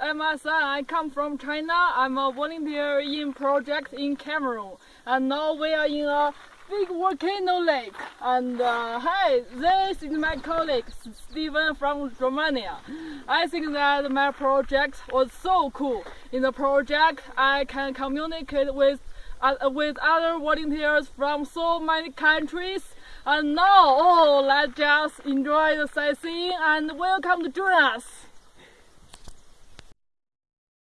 I'm Asa. I come from China. I'm a volunteer in project in Cameroon. And now we are in a big volcano lake. And uh, hey, this is my colleague Stephen from Romania. I think that my project was so cool. In the project, I can communicate with uh, with other volunteers from so many countries. And now, oh, let's just enjoy the sightseeing and welcome to join us.